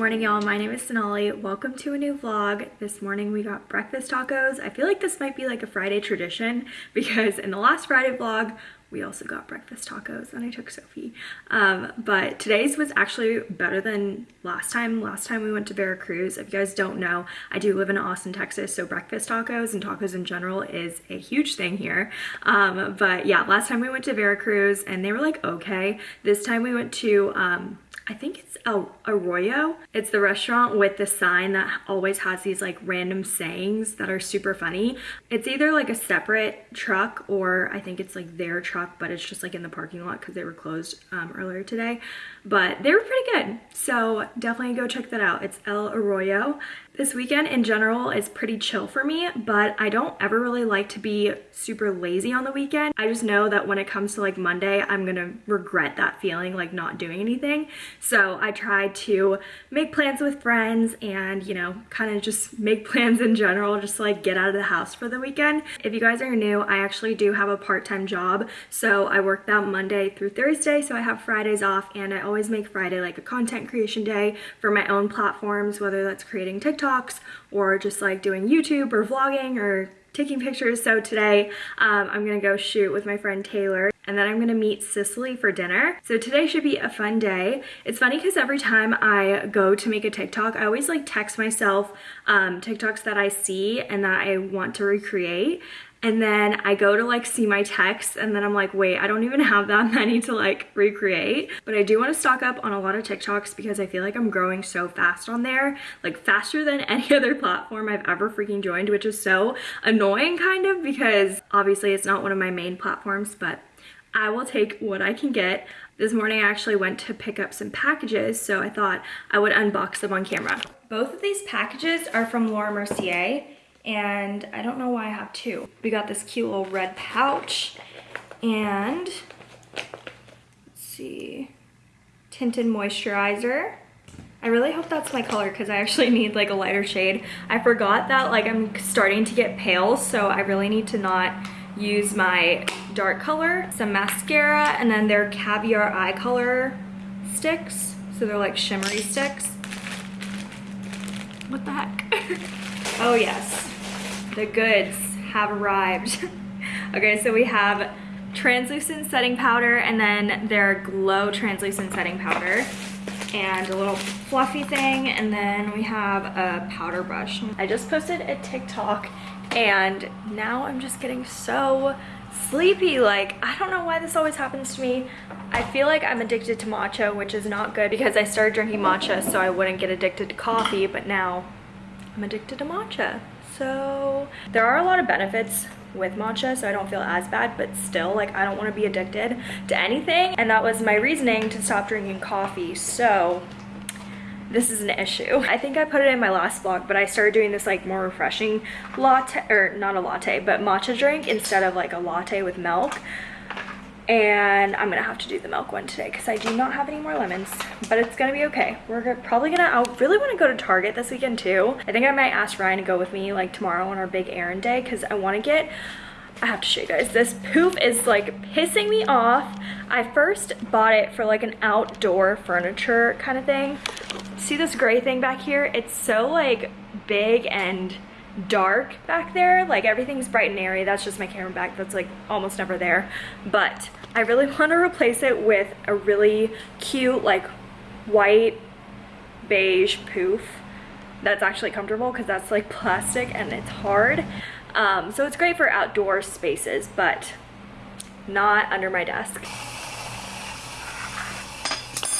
Morning y'all, my name is Sonali. Welcome to a new vlog. This morning we got breakfast tacos. I feel like this might be like a Friday tradition because in the last Friday vlog, we also got breakfast tacos and I took Sophie. Um, but today's was actually better than last time. Last time we went to Veracruz. If you guys don't know, I do live in Austin, Texas, so breakfast tacos and tacos in general is a huge thing here. Um, but yeah, last time we went to Veracruz and they were like, okay. This time we went to um, I think it's El Arroyo. It's the restaurant with the sign that always has these like random sayings that are super funny. It's either like a separate truck or I think it's like their truck, but it's just like in the parking lot because they were closed um, earlier today. But they were pretty good. So definitely go check that out. It's El Arroyo. This weekend in general is pretty chill for me, but I don't ever really like to be super lazy on the weekend. I just know that when it comes to like Monday, I'm gonna regret that feeling like not doing anything. So I try to make plans with friends and, you know, kind of just make plans in general, just to, like get out of the house for the weekend. If you guys are new, I actually do have a part-time job. So I work that Monday through Thursday. So I have Fridays off and I always make Friday like a content creation day for my own platforms, whether that's creating TikTok TikToks or just like doing YouTube or vlogging or taking pictures. So today um, I'm gonna go shoot with my friend Taylor and then I'm gonna meet Cicely for dinner. So today should be a fun day. It's funny because every time I go to make a TikTok, I always like text myself um, TikToks that I see and that I want to recreate and then I go to like see my texts and then I'm like, wait, I don't even have that many to like recreate. But I do want to stock up on a lot of TikToks because I feel like I'm growing so fast on there, like faster than any other platform I've ever freaking joined, which is so annoying kind of because obviously it's not one of my main platforms, but I will take what I can get. This morning I actually went to pick up some packages, so I thought I would unbox them on camera. Both of these packages are from Laura Mercier and I don't know why I have two. We got this cute little red pouch and let's see, tinted moisturizer. I really hope that's my color because I actually need like a lighter shade. I forgot that like I'm starting to get pale so I really need to not use my dark color. Some mascara and then they're caviar eye color sticks. So they're like shimmery sticks. What the heck? Oh yes, the goods have arrived. okay, so we have translucent setting powder and then their glow translucent setting powder and a little fluffy thing and then we have a powder brush. I just posted a TikTok and now I'm just getting so sleepy like I don't know why this always happens to me I feel like I'm addicted to matcha which is not good because I started drinking matcha so I wouldn't get addicted to coffee but now I'm addicted to matcha. So there are a lot of benefits with matcha so I don't feel as bad but still like I don't want to be addicted to anything and that was my reasoning to stop drinking coffee so this is an issue. I think I put it in my last vlog, but I started doing this like more refreshing latte, or not a latte, but matcha drink instead of like a latte with milk. And I'm gonna have to do the milk one today because I do not have any more lemons but it's gonna be okay. We're probably gonna I really want to go to Target this weekend too. I think I might ask Ryan to go with me like tomorrow on our big errand day because I want to get I have to show you guys. This poof is like pissing me off. I first bought it for like an outdoor furniture kind of thing. See this gray thing back here? It's so like big and dark back there. Like everything's bright and airy. That's just my camera bag that's like almost never there. But I really want to replace it with a really cute like white beige poof that's actually comfortable because that's like plastic and it's hard um, so it's great for outdoor spaces but not under my desk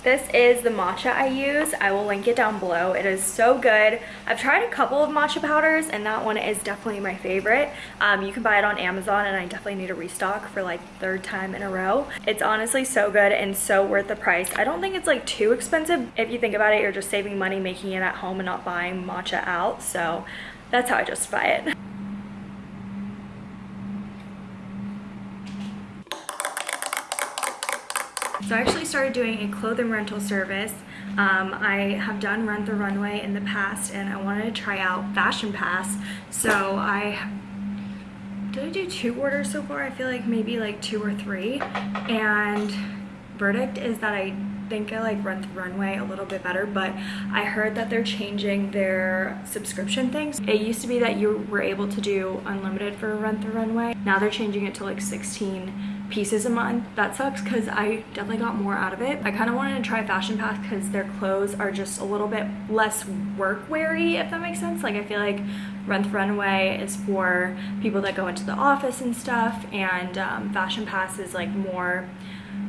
this is the matcha I use. I will link it down below. It is so good. I've tried a couple of matcha powders and that one is definitely my favorite. Um, you can buy it on Amazon and I definitely need a restock for like third time in a row. It's honestly so good and so worth the price. I don't think it's like too expensive. If you think about it, you're just saving money making it at home and not buying matcha out. So that's how I justify it. So I actually started doing a clothing rental service. Um, I have done Rent the Runway in the past and I wanted to try out Fashion Pass. So I, did I do two orders so far? I feel like maybe like two or three. And verdict is that I think I like Rent the Runway a little bit better, but I heard that they're changing their subscription things. It used to be that you were able to do unlimited for Rent the Runway. Now they're changing it to like 16 pieces a month. That sucks because I definitely got more out of it. I kind of wanted to try Fashion Pass because their clothes are just a little bit less work weary, if that makes sense. Like I feel like Rent the Runway is for people that go into the office and stuff and um, Fashion Pass is like more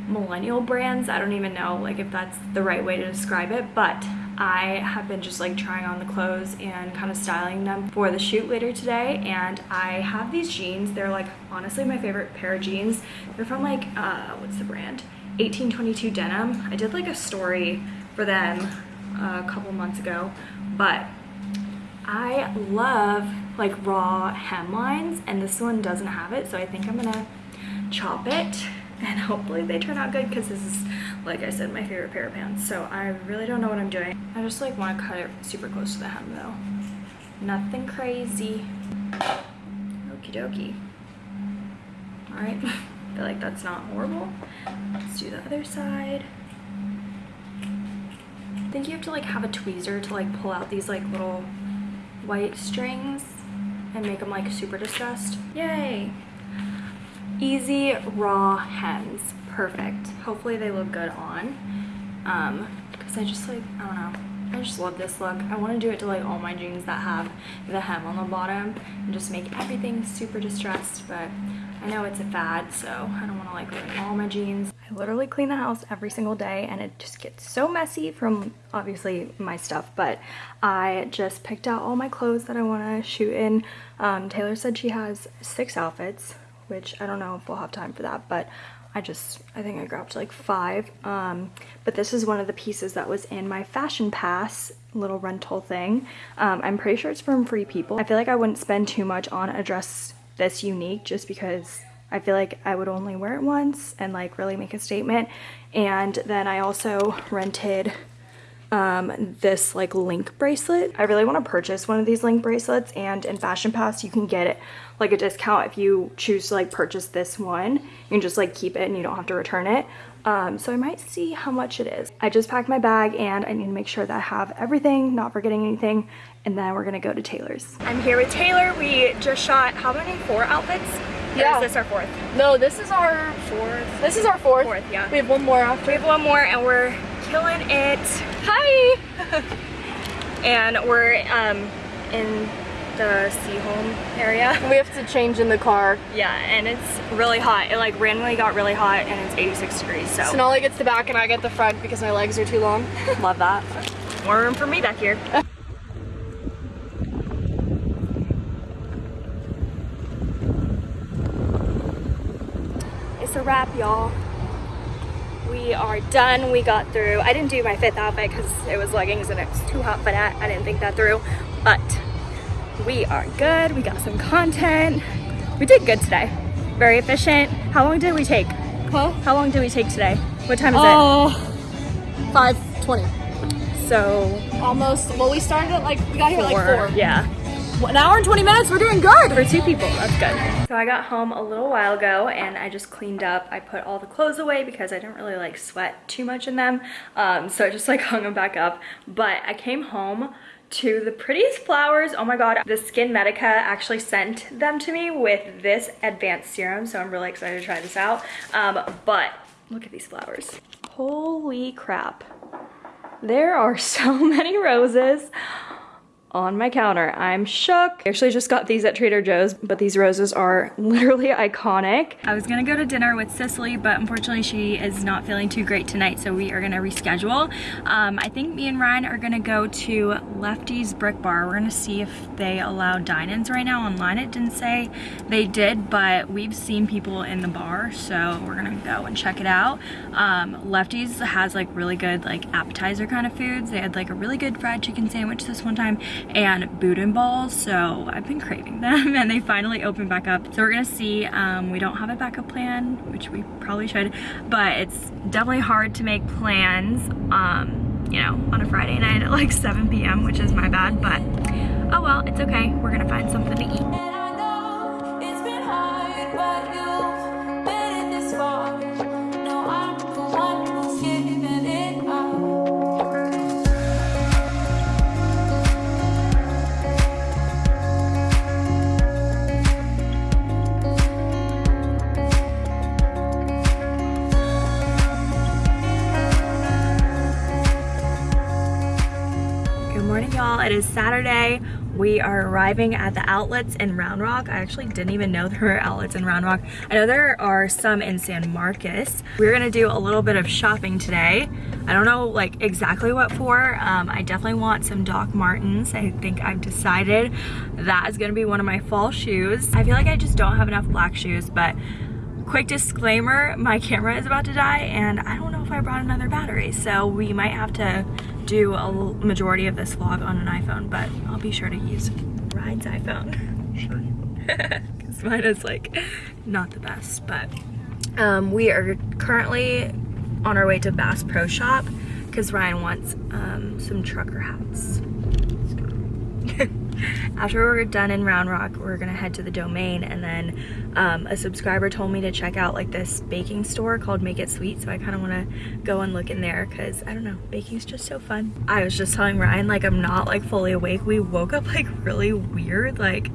millennial brands. I don't even know like if that's the right way to describe it, but I have been just like trying on the clothes and kind of styling them for the shoot later today and I have these jeans. They're like honestly my favorite pair of jeans. They're from like, uh, what's the brand? 1822 Denim. I did like a story for them a couple months ago, but I love like raw hemlines and this one doesn't have it so I think I'm gonna chop it and hopefully they turn out good because this is like I said my favorite pair of pants. So I really don't know what I'm doing. I just like want to cut it super close to the hem though. Nothing crazy. Okie dokie. All right I feel like that's not horrible. Let's do the other side. I think you have to like have a tweezer to like pull out these like little white strings and make them like super distressed. Yay easy raw hems perfect. Hopefully they look good on. Um because i just like i don't know. I just love this look. I want to do it to like all my jeans that have the hem on the bottom and just make everything super distressed but i know it's a fad so i don't want to like ruin all my jeans. I literally clean the house every single day and it just gets so messy from obviously my stuff but i just picked out all my clothes that i want to shoot in. Um, taylor said she has six outfits which I don't know if we'll have time for that, but I just, I think I grabbed like five. Um, but this is one of the pieces that was in my Fashion Pass little rental thing. Um, I'm pretty sure it's from Free People. I feel like I wouldn't spend too much on a dress this unique just because I feel like I would only wear it once and like really make a statement. And then I also rented um, this like link bracelet. I really want to purchase one of these link bracelets and in Fashion Pass you can get it like a discount if you choose to like purchase this one. You can just like keep it and you don't have to return it. Um, so I might see how much it is. I just packed my bag and I need to make sure that I have everything, not forgetting anything, and then we're gonna go to Taylor's. I'm here with Taylor. We just shot, how many, four outfits? Yeah. Or is this our fourth? No, this is our fourth. This is our fourth. Fourth, yeah. We have one more after. We have one more and we're killing it. Hi! and we're um, in the Seaholm area. We have to change in the car. Yeah, and it's really hot. It like randomly got really hot and it's 86 degrees, so. Sonali gets the back and I get the front because my legs are too long. Love that. More room for me back here. it's a wrap, y'all we are done. We got through. I didn't do my fifth outfit because it was leggings and it was too hot for that. I didn't think that through, but we are good. We got some content. We did good today. Very efficient. How long did we take? Huh? How long did we take today? What time is uh, it? 5.20. So almost, well we started at like, we got here four, like 4. Yeah an hour and 20 minutes, we're doing good. For two people, that's good. So I got home a little while ago and I just cleaned up. I put all the clothes away because I didn't really like sweat too much in them. Um, so I just like hung them back up. But I came home to the prettiest flowers. Oh my God, the SkinMedica actually sent them to me with this advanced serum. So I'm really excited to try this out. Um, but look at these flowers. Holy crap. There are so many roses on my counter. I'm shook. I actually just got these at Trader Joe's, but these roses are literally iconic. I was gonna go to dinner with Cicely, but unfortunately she is not feeling too great tonight, so we are gonna reschedule. Um, I think me and Ryan are gonna go to Lefty's Brick Bar. We're gonna see if they allow dine-ins right now. Online it didn't say they did, but we've seen people in the bar, so we're gonna go and check it out. Um, Lefty's has like really good like appetizer kind of foods. They had like a really good fried chicken sandwich this one time and Boudin balls. So I've been craving them and they finally opened back up. So we're gonna see. Um, we don't have a backup plan, which we probably should, but it's definitely hard to make plans, um, you know, on a Friday night at like 7 p.m., which is my bad, but oh well, it's okay. We're gonna find something to eat. Morning, y'all. It is Saturday. We are arriving at the outlets in Round Rock. I actually didn't even know there were outlets in Round Rock. I know there are some in San Marcos. We're gonna do a little bit of shopping today. I don't know like exactly what for. Um, I definitely want some Doc Martens. I think I've decided that is gonna be one of my fall shoes. I feel like I just don't have enough black shoes, but quick disclaimer, my camera is about to die and I don't know if I brought another battery. So we might have to do a majority of this vlog on an iPhone, but I'll be sure to use Ryan's iPhone. Sure. Because mine is like not the best, but um, we are currently on our way to Bass Pro Shop because Ryan wants um, some trucker hats. After we're done in Round Rock, we're gonna head to the domain and then um, a subscriber told me to check out like this baking store called Make It Sweet. So I kind of wanna go and look in there because I don't know, baking's just so fun. I was just telling Ryan like I'm not like fully awake. We woke up like really weird. Like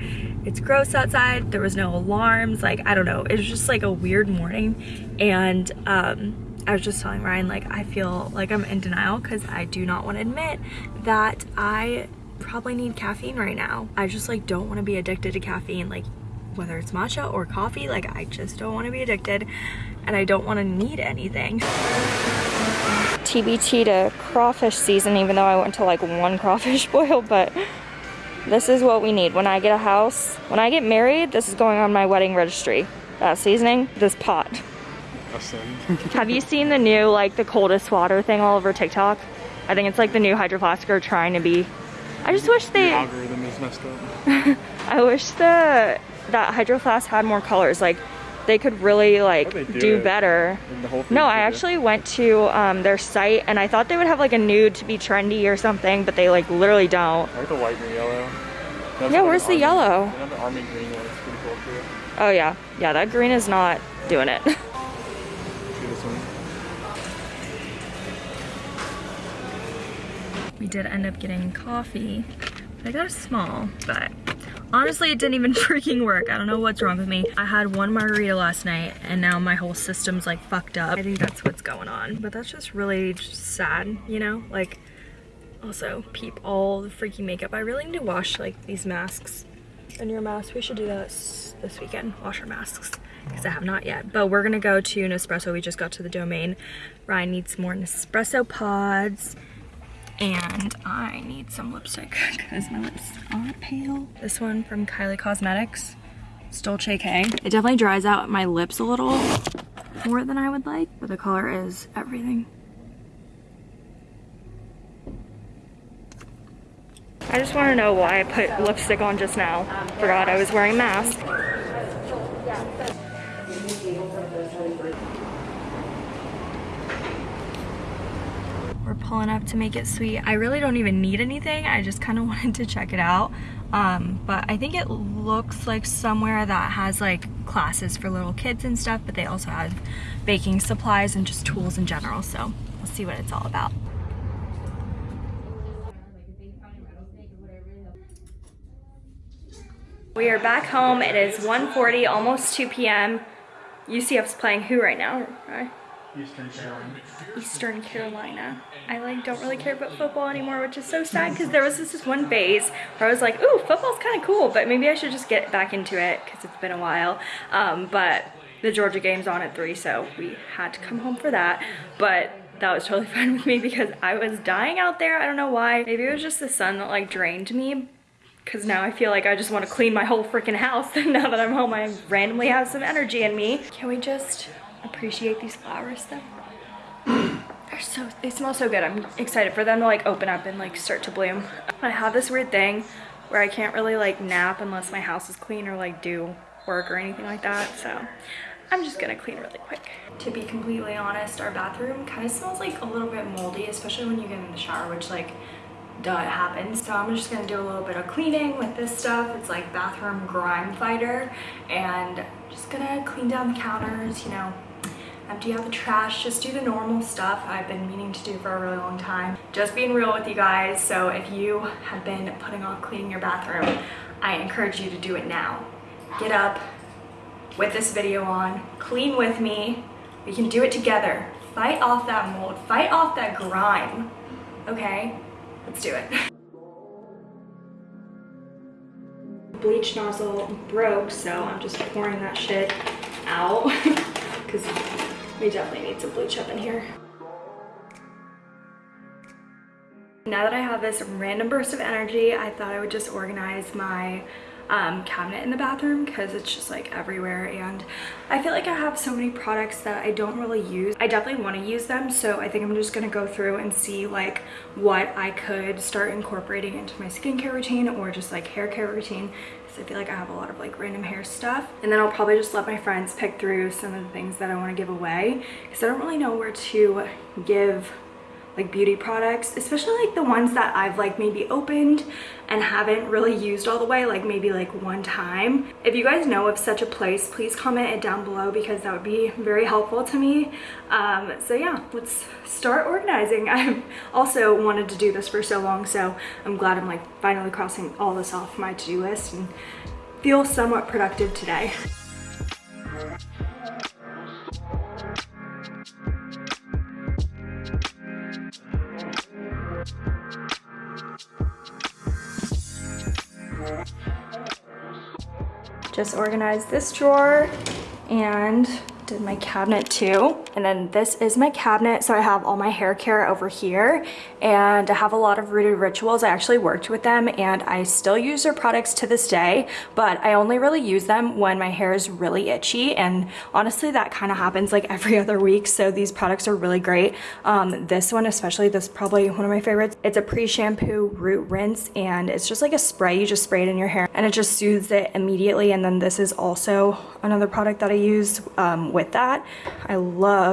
it's gross outside. There was no alarms. Like, I don't know. It was just like a weird morning. And um, I was just telling Ryan like I feel like I'm in denial because I do not want to admit that I probably need caffeine right now. I just like don't want to be addicted to caffeine like whether it's matcha or coffee like I just don't want to be addicted and I don't want to need anything. TBT to crawfish season even though I went to like one crawfish boil but this is what we need when I get a house. When I get married this is going on my wedding registry. That seasoning, this pot. Have you seen the new like the coldest water thing all over TikTok? I think it's like the new Hydro Flask are trying to be I just wish they... The algorithm is messed up. I wish the that Hydro Flask had more colors. Like, they could really like do, do better. No, I actually went to um, their site and I thought they would have like a nude to be trendy or something, but they like literally don't. I like the white and yellow. That's yeah, where's the army, yellow? The army green one. It's pretty cool too. Oh yeah, yeah, that green is not doing it. we did end up getting coffee. I got a small, but honestly it didn't even freaking work. I don't know what's wrong with me. I had one margarita last night and now my whole system's like fucked up. I think that's what's going on. But that's just really just sad, you know? Like, also peep all the freaking makeup. I really need to wash like these masks and your mask. We should do that this weekend, wash our masks because I have not yet. But we're gonna go to Nespresso. We just got to the domain. Ryan needs more Nespresso pods and I need some lipstick because my lips are pale. This one from Kylie Cosmetics, it's K. It definitely dries out my lips a little more than I would like, but the color is everything. I just want to know why I put lipstick on just now. Forgot I was wearing a mask. Pulling up to make it sweet. I really don't even need anything. I just kind of wanted to check it out. Um, but I think it looks like somewhere that has like classes for little kids and stuff, but they also have baking supplies and just tools in general. So we'll see what it's all about. We are back home. It is 1.40, almost 2 p.m. UCF's playing who right now? Eastern Carolina. Eastern Carolina. I like don't really care about football anymore, which is so sad because there was this, this one phase where I was like, ooh, football's kind of cool, but maybe I should just get back into it because it's been a while. Um, but the Georgia game's on at 3, so we had to come home for that. But that was totally fine with me because I was dying out there. I don't know why. Maybe it was just the sun that like drained me because now I feel like I just want to clean my whole freaking house. And now that I'm home, I randomly have some energy in me. Can we just appreciate these flowers though? They're so, they smell so good. I'm excited for them to like open up and like start to bloom. I have this weird thing where I can't really like nap unless my house is clean or like do work or anything like that. So I'm just gonna clean really quick. To be completely honest, our bathroom kind of smells like a little bit moldy, especially when you get in the shower, which like duh, it happens. So I'm just gonna do a little bit of cleaning with this stuff. It's like bathroom grime fighter and just gonna clean down the counters, you know, Um, empty out the trash, just do the normal stuff I've been meaning to do for a really long time. Just being real with you guys, so if you have been putting off cleaning your bathroom, I encourage you to do it now. Get up with this video on, clean with me, we can do it together. Fight off that mold, fight off that grime, okay? Let's do it. bleach nozzle broke, so I'm just pouring that shit out because we definitely need some bleach up in here. Now that I have this random burst of energy, I thought I would just organize my um, cabinet in the bathroom because it's just like everywhere and I feel like I have so many products that I don't really use. I definitely want to use them so I think I'm just going to go through and see like what I could start incorporating into my skincare routine or just like hair care routine because I feel like I have a lot of like random hair stuff and then I'll probably just let my friends pick through some of the things that I want to give away because I don't really know where to give like beauty products especially like the ones that I've like maybe opened and haven't really used all the way like maybe like one time. If you guys know of such a place please comment it down below because that would be very helpful to me. Um, so yeah let's start organizing. I've also wanted to do this for so long so I'm glad I'm like finally crossing all this off my to-do list and feel somewhat productive today just organized this drawer and did my cabinet too. And then this is my cabinet. So I have all my hair care over here and I have a lot of Rooted Rituals. I actually worked with them and I still use their products to this day, but I only really use them when my hair is really itchy. And honestly, that kind of happens like every other week. So these products are really great. Um, this one, especially, this is probably one of my favorites. It's a pre-shampoo root rinse and it's just like a spray. You just spray it in your hair and it just soothes it immediately. And then this is also another product that I use um, with that. I love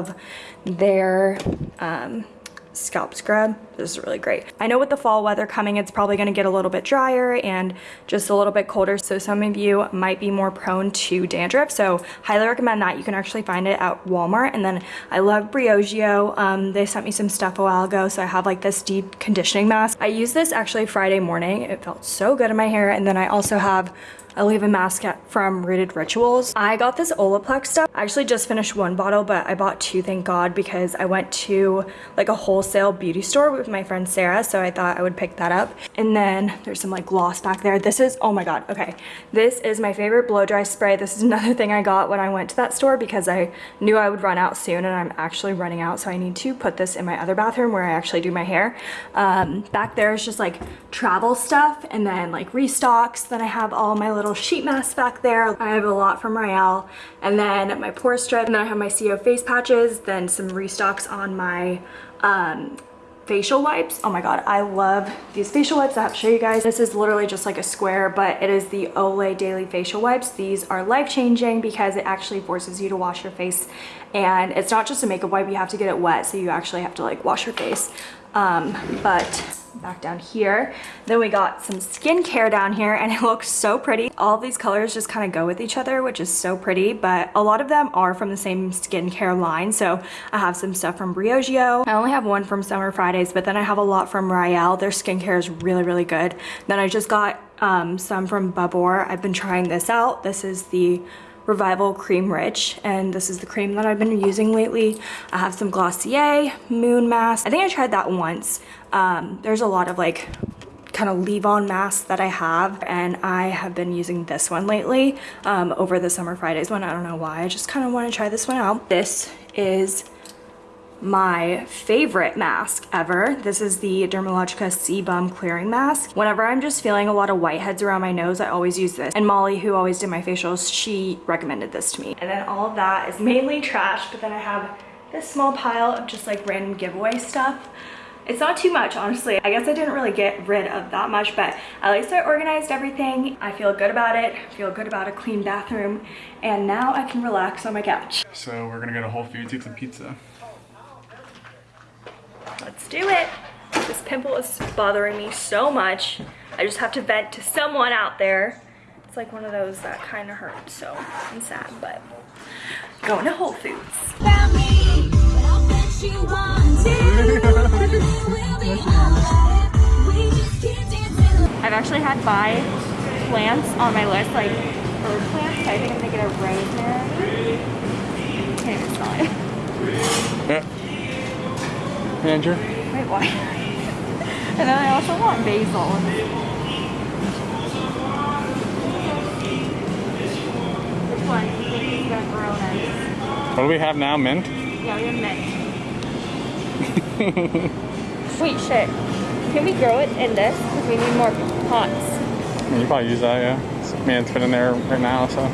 their um, scalp scrub. This is really great. I know with the fall weather coming, it's probably gonna get a little bit drier and just a little bit colder. So some of you might be more prone to dandruff. So highly recommend that. You can actually find it at Walmart. And then I love Briogeo. Um, they sent me some stuff a while ago. So I have like this deep conditioning mask. I used this actually Friday morning. It felt so good in my hair. And then I also have a leave a mask from Rooted Rituals. I got this Olaplex stuff. I actually just finished one bottle, but I bought two, thank God, because I went to like a wholesale beauty store with my friend Sarah, so I thought I would pick that up. And then there's some like gloss back there. This is, oh my God, okay. This is my favorite blow dry spray. This is another thing I got when I went to that store because I knew I would run out soon and I'm actually running out, so I need to put this in my other bathroom where I actually do my hair. Um, back there is just like travel stuff and then like restocks. Then I have all my little little sheet mask back there. I have a lot from Royale and then my pore strip and then I have my CO face patches, then some restocks on my um, facial wipes. Oh my god, I love these facial wipes. I have to show you guys. This is literally just like a square, but it is the Olay Daily Facial Wipes. These are life-changing because it actually forces you to wash your face and it's not just a makeup wipe, you have to get it wet, so you actually have to like wash your face. Um, but back down here. Then we got some skincare down here and it looks so pretty. All these colors just kind of go with each other, which is so pretty, but a lot of them are from the same skincare line. So I have some stuff from Briogeo. I only have one from Summer Fridays, but then I have a lot from Royale. Their skincare is really, really good. Then I just got um, some from Babor. I've been trying this out. This is the Revival Cream Rich, and this is the cream that I've been using lately. I have some Glossier Moon Mask. I think I tried that once. Um, there's a lot of like kind of leave-on masks that I have and I have been using this one lately um, over the Summer Fridays one. I don't know why. I just kind of want to try this one out. This is my favorite mask ever. This is the Dermalogica Sebum Clearing Mask. Whenever I'm just feeling a lot of whiteheads around my nose, I always use this. And Molly, who always did my facials, she recommended this to me. And then all of that is mainly trash, but then I have this small pile of just like random giveaway stuff. It's not too much, honestly. I guess I didn't really get rid of that much, but at least I organized everything. I feel good about it, I feel good about a clean bathroom, and now I can relax on my couch. So we're gonna go to Whole Foods, eat some pizza. Let's do it. This pimple is bothering me so much. I just have to vent to someone out there. It's like one of those that kind of hurt, so I'm sad, but going to Whole Foods. I've actually had five plants on my list, like herb plants. I think I'm gonna get a rosemary. Can't even smell it. Andrew? Wait, why? and then I also want basil. What do we have now? Mint? Yeah, we have mint. Sweet shit. Can we grow it in this? Because we need more pots. You probably use that, yeah. It's, I mean, it's been in there right now, so.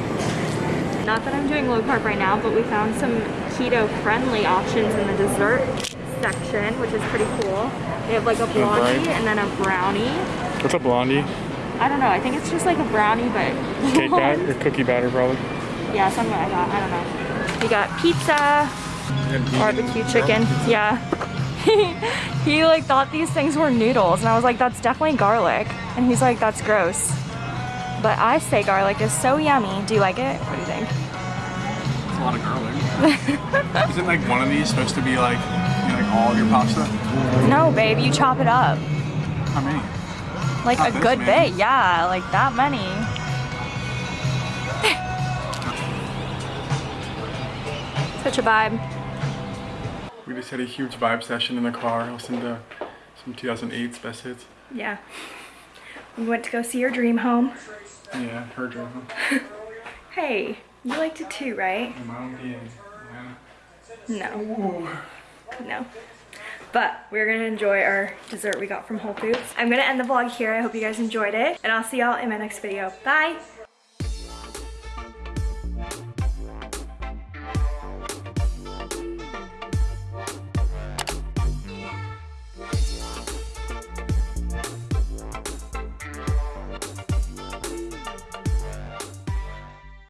Not that I'm doing low carb right now, but we found some keto friendly options in the dessert section, which is pretty cool. They have like a blondie bright. and then a brownie. What's a blondie? I don't know, I think it's just like a brownie, but Cake batter or cookie batter, probably. yeah, something like that. I don't know. We got pizza, barbecue chicken. Yeah. he like thought these things were noodles, and I was like, that's definitely garlic. And he's like, that's gross. But I say garlic is so yummy. Do you like it? What do you think? It's a lot of garlic. Isn't like one of these supposed to be like, you know, like all your pasta? No, babe, you chop it up. How many? Like Not a this good many. bit, yeah, like that many. Such a vibe. We just had a huge vibe session in the car, listened to some 2008's best hits. Yeah. We went to go see your dream home. Yeah, her dream. Home. hey, you liked it too, right? Mom and No. No. But we're gonna enjoy our dessert we got from Whole Foods. I'm gonna end the vlog here. I hope you guys enjoyed it. And I'll see y'all in my next video. Bye!